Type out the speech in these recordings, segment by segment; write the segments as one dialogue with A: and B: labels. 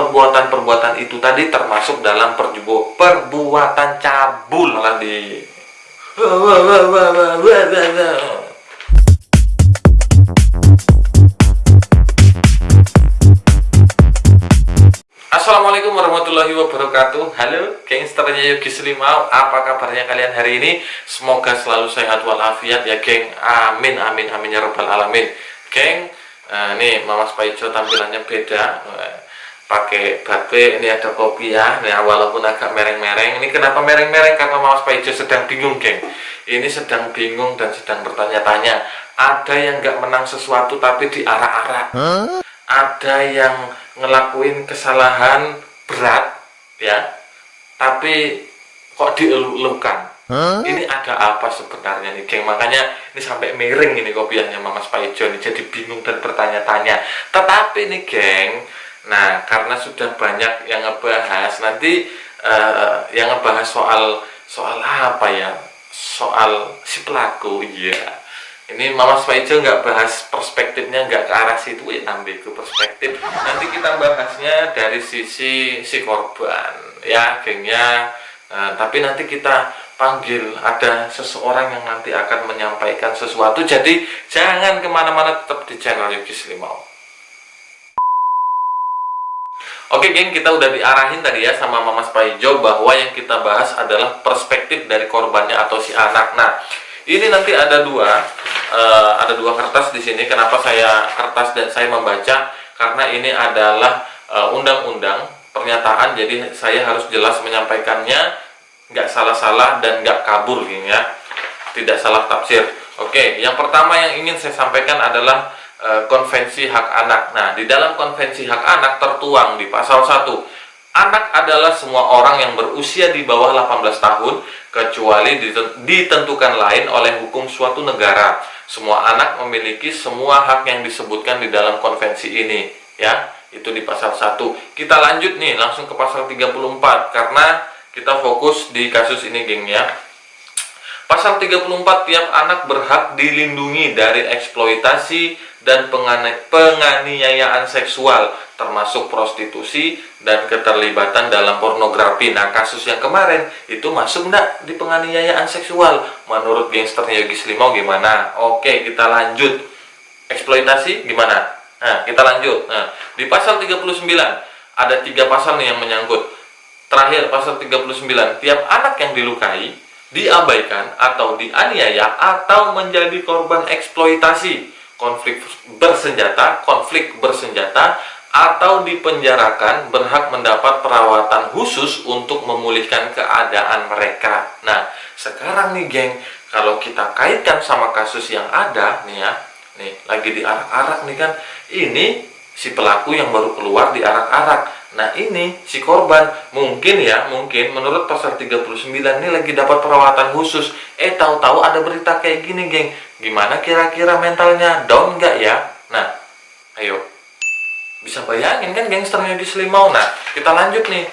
A: perbuatan-perbuatan itu tadi termasuk dalam perjubo, perbuatan cabul. Lah di Assalamualaikum warahmatullahi wabarakatuh. Halo gangsternya Yogi Selimau Apa kabarnya kalian hari ini? Semoga selalu sehat walafiat ya geng. Amin amin amin ya rabbal alamin. Geng uh, Nih Mama Spaijo tampilannya beda. Uh, Pakai batik Ini ada kopi ya. Nih walaupun agak mereng-mereng. Ini kenapa mereng-mereng? Karena Mama Spaijo sedang bingung geng. Ini sedang bingung dan sedang bertanya-tanya. Ada yang gak menang sesuatu Tapi diarah-arah huh? Ada yang ngelakuin kesalahan berat ya. Tapi kok dielukan huh? ini ada apa sebenarnya nih geng? Makanya ini sampai miring ini kopiahnya Mama Spaijo ini jadi bingung dan bertanya-tanya. Tetapi nih geng nah karena sudah banyak yang ngebahas nanti uh, yang ngebahas soal soal apa ya? Soal si pelaku iya. Ini Mama Spaijo nggak bahas perspektifnya nggak ke arah situ ya ambil ke perspektif. Nanti kita bahasnya dari sisi si korban ya gengnya. Nah, tapi nanti kita panggil ada seseorang yang nanti akan menyampaikan sesuatu. Jadi jangan ke mana-mana tetap di channel Yogi Slimau Oke geng, kita udah diarahin tadi ya sama Mama Spaijo bahwa yang kita bahas adalah perspektif dari korbannya atau si anak. Nah, ini nanti ada dua uh, ada dua kertas di sini. Kenapa saya kertas dan saya membaca? Karena ini adalah eh, undang-undang uh, pernyataan, jadi saya harus jelas menyampaikannya, nggak salah-salah dan nggak kabur, gini ya, tidak salah tafsir. Oke, yang pertama yang ingin saya sampaikan adalah konvensi hak anak. Nah, di dalam konvensi hak anak tertuang di pasal 1 Anak adalah semua orang yang berusia di bawah 18 tahun kecuali ditentukan lain oleh hukum suatu negara. Semua anak memiliki semua hak yang disebutkan di dalam konvensi ini, ya. Itu di pasal 1. Kita lanjut nih langsung ke pasal 34 karena kita fokus di kasus ini, geng ya. Pasal 34 tiap anak berhak dilindungi dari eksploitasi dan penganiayaan seksual termasuk prostitusi dan keterlibatan dalam pornografi. Nah, kasus yang kemarin itu masuk enggak di penganiayaan seksual? Menurut gangsternya Yogi Slimau gimana? Oke, kita lanjut. Eksploitasi gimana? Nah, kita lanjut. Nah, di pasal 39 ada tiga pasal nih yang menyangkut. Terakhir pasal 39, tiap anak yang dilukai, diabaikan atau dianiaya atau menjadi korban eksploitasi, konflik bersenjata, konflik bersenjata atau dipenjarakan berhak mendapat perawatan khusus untuk memulihkan keadaan mereka. Nah, sekarang nih geng, kalau kita kaitkan sama kasus yang ada nih ya, nih lagi diarak-arak nih kan, ini si pelaku yang baru keluar diarak-arak. Nah ini si korban mungkin ya, mungkin menurut pasal 39 ini lagi dapat perawatan khusus. Eh tahu-tahu ada berita kayak gini geng, gimana kira-kira mentalnya? Down nggak ya? Nah, ayo. Bisa bayangin kan gangsternya di Selimau? Nah kita lanjut nih.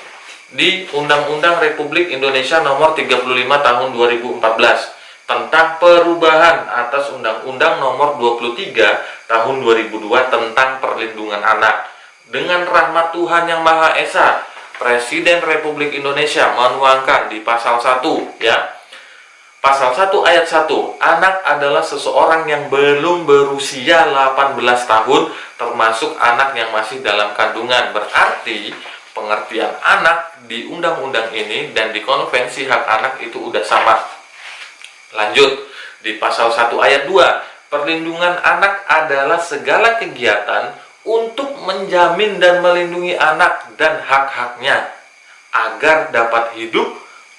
A: Di Undang-Undang Republik Indonesia nomor 35 tahun 2014 tentang perubahan atas Undang-Undang nomor 23 tahun 2002 tentang perlindungan anak. Dengan rahmat Tuhan yang Maha Esa Presiden Republik Indonesia menuangkan di pasal 1 ya Pasal 1 ayat 1, anak adalah seseorang yang belum berusia 18 tahun, termasuk anak yang masih dalam kandungan. Berarti, pengertian anak di undang-undang ini dan di konvensi hak anak itu udah sama. Lanjut, di pasal 1 ayat 2, perlindungan anak adalah segala kegiatan untuk menjamin dan melindungi anak dan hak-haknya, agar dapat hidup,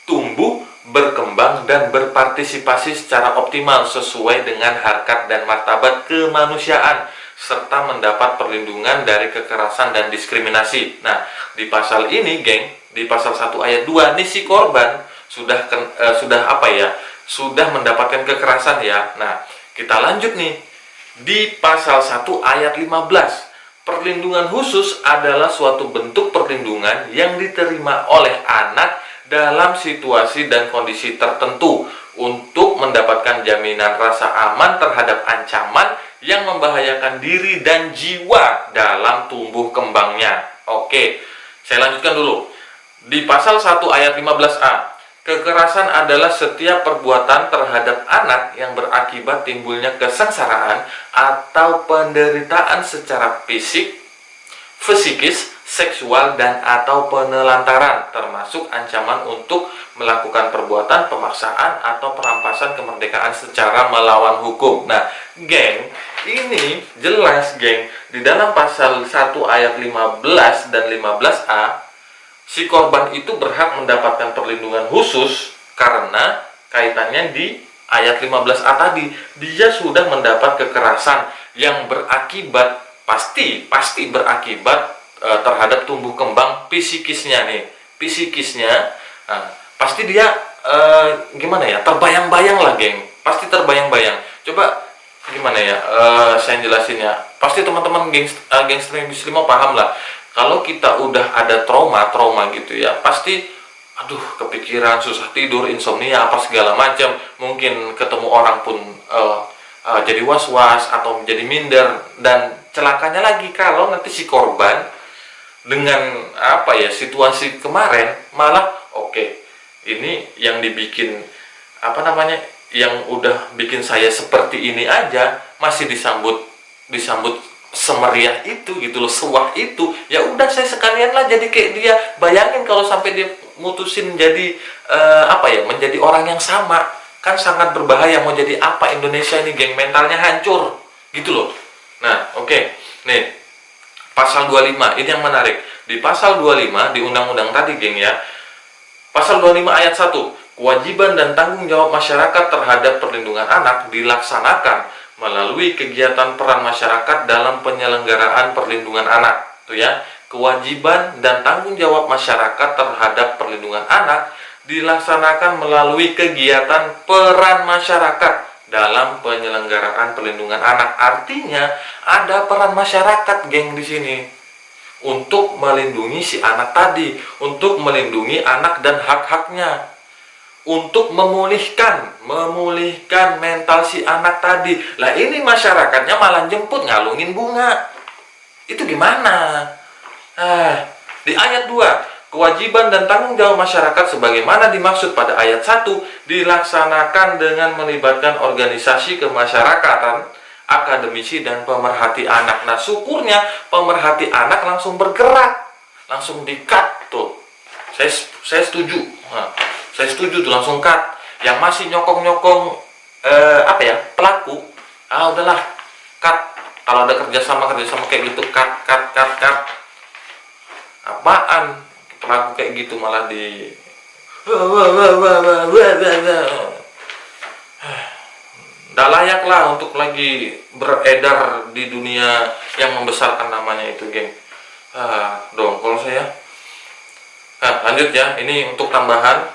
A: tumbuh, berkembang dan berpartisipasi secara optimal sesuai dengan harkat dan martabat kemanusiaan serta mendapat perlindungan dari kekerasan dan diskriminasi. Nah, di pasal ini, geng, di pasal 1 ayat 2, nih si korban sudah uh, sudah apa ya? Sudah mendapatkan kekerasan ya. Nah, kita lanjut nih. Di pasal 1 ayat 15, perlindungan khusus adalah suatu bentuk perlindungan yang diterima oleh anak dalam situasi dan kondisi tertentu untuk mendapatkan jaminan rasa aman terhadap ancaman yang membahayakan diri dan jiwa dalam tumbuh kembangnya. Oke, Saya lanjutkan dulu. Di pasal 1 ayat 15A, kekerasan adalah setiap perbuatan terhadap anak yang berakibat timbulnya kesengsaraan atau penderitaan secara fisik, fisikis, seksual, dan atau penelantaran, termasuk ancaman untuk melakukan perbuatan pemaksaan atau perampasan kemerdekaan secara melawan hukum. Nah, geng, ini jelas geng di dalam pasal 1 ayat 15 dan 15A si korban itu berhak mendapatkan perlindungan khusus karena kaitannya di ayat 15A tadi dia sudah mendapat kekerasan yang berakibat pasti pasti berakibat e, terhadap tumbuh kembang psikisnya nih. Psikisnya nah, pasti dia e, gimana ya terbayang-bayang lah geng. Pasti terbayang-bayang. Coba gimana ya uh, saya jelasin ya. Pasti teman-teman geng gangster muslim paham lah. Kalau kita udah ada trauma trauma gitu ya pasti aduh kepikiran susah tidur insomnia apa segala macam. Mungkin ketemu orang pun uh, jadi was-was atau menjadi minder. Dan celakanya lagi kalau nanti si korban dengan apa ya situasi kemarin malah oke okay, ini yang dibikin apa namanya yang udah bikin saya seperti ini aja masih disambut disambut semeriah itu gitu loh sewah itu ya udah saya sekalian lah jadi kayak dia bayangin kalau sampai dia mutusin jadi uh, apa ya menjadi orang yang sama kan sangat berbahaya mau jadi apa Indonesia ini geng mentalnya hancur gitu loh nah oke okay. nih pasal 25 ini yang menarik. Di pasal 25 di undang-undang tadi geng ya. Pasal 25 ayat 1 Kewajiban dan tanggung jawab masyarakat terhadap perlindungan anak dilaksanakan melalui kegiatan peran masyarakat dalam penyelenggaraan perlindungan anak. Tuh ya, kewajiban dan tanggung jawab masyarakat terhadap perlindungan anak dilaksanakan melalui kegiatan peran masyarakat dalam penyelenggaraan perlindungan anak. Artinya ada peran masyarakat, geng di sini untuk melindungi si anak tadi, untuk melindungi anak dan hak-haknya untuk memulihkan, memulihkan mental si anak tadi. Lah ini masyarakatnya malah jemput ngalungin bunga. Itu gimana? Ah, di ayat 2, kewajiban dan tanggung jawab masyarakat sebagaimana dimaksud pada ayat 1 dilaksanakan dengan melibatkan organisasi kemasyarakatan, akademisi dan pemerhati anak. Nah, syukurnya pemerhati anak langsung bergerak, langsung di-cut tuh. Saya saya setuju. Nah, saya setuju tuh langsung cut yang masih nyokong-nyokong eh, apa ya pelaku ah udahlah cut kalau ada kerjasama kerjasama kayak gitu cut cut cut cut kayak gitu malah di Tidak layak lah untuk lagi beredar di dunia yang membesarkan namanya itu geng. Ah, dong kalau saya. Nah, lanjut ya. Ini untuk tambahan.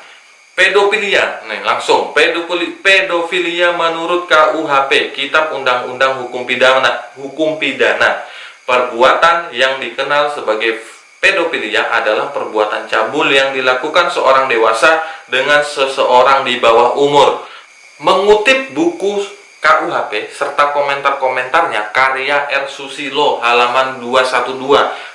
A: Pedofilia, nih langsung. Pedofili, pedofilia menurut KUHP, Kitab Undang-Undang Hukum Pidana, Hukum Pidana. Perbuatan yang dikenal sebagai pedofilia adalah perbuatan cabul yang dilakukan seorang dewasa dengan seseorang di bawah umur. Mengutip buku KUHP serta komentar-komentarnya karya R. Susilo halaman 212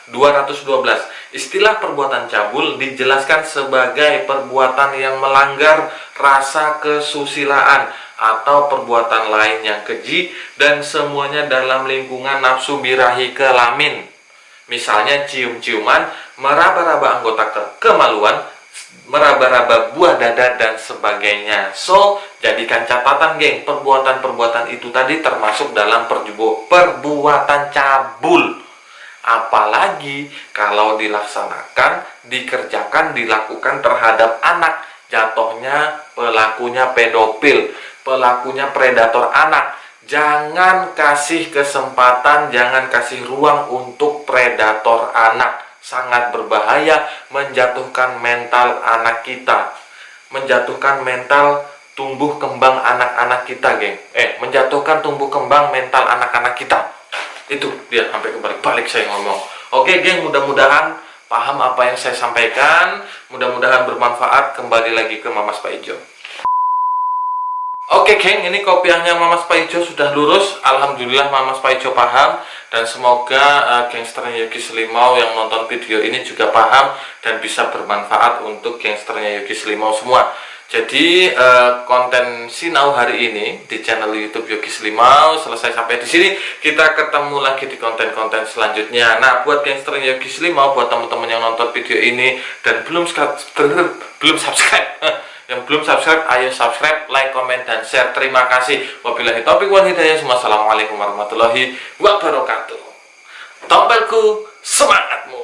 A: 212 Istilah perbuatan cabul dijelaskan sebagai perbuatan yang melanggar rasa kesusilaan atau perbuatan lain yang keji dan semuanya dalam lingkungan nafsu birahi kelamin. Misalnya cium-ciuman, meraba-raba anggota ke kemaluan, meraba-raba buah dada dan sebagainya. So, jadikan catatan geng, perbuatan-perbuatan itu tadi termasuk dalam perbuatan cabul apalagi kalau dilaksanakan, dikerjakan, dilakukan terhadap anak jatuhnya pelakunya pedofil, pelakunya predator anak. Jangan kasih kesempatan, jangan kasih ruang untuk predator anak. Sangat berbahaya menjatuhkan mental anak kita. Menjatuhkan mental tumbuh kembang anak-anak kita, geng. Eh, menjatuhkan tumbuh kembang mental anak-anak kita itu dia sampai kembali balik saya ngomong oke geng mudah-mudahan paham apa yang saya sampaikan mudah-mudahan bermanfaat kembali lagi ke Mamas Pak Ijo Oke geng, ini kopiahnya Mama Spaijo sudah lurus. Alhamdulillah Mama Spaijo paham dan semoga uh, gangsternya Yogi Selimau yang nonton video ini juga paham dan bisa bermanfaat untuk gangsternya Yogi Selimau semua. Jadi uh, konten Sinau hari ini di channel YouTube Yogi Selimau selesai sampai di sini. Kita ketemu lagi di konten-konten selanjutnya. Nah, buat gangsternya Yogi Selimau, buat teman-teman yang nonton video ini dan belum belum subscribe yang belum subscribe ayo subscribe like comment dan share. Terima kasih. Wabillahi taufiq wal hidayah. Wassalamualaikum warahmatullahi wabarakatuh. Tompelku semangatmu